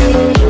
you.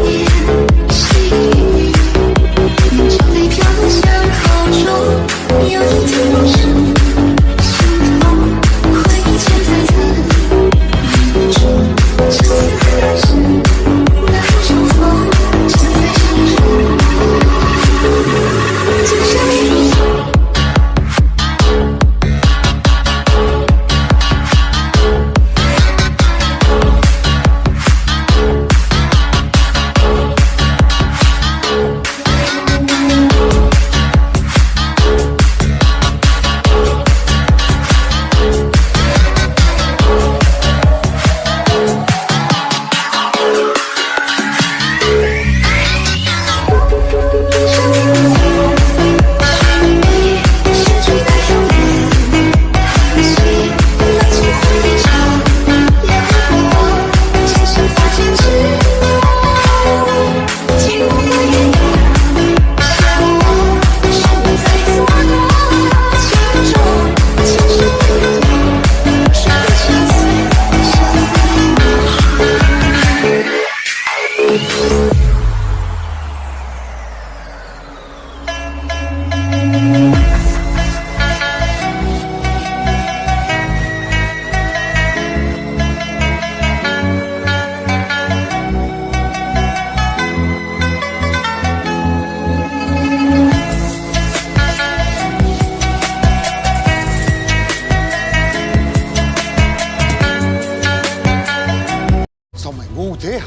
等一下。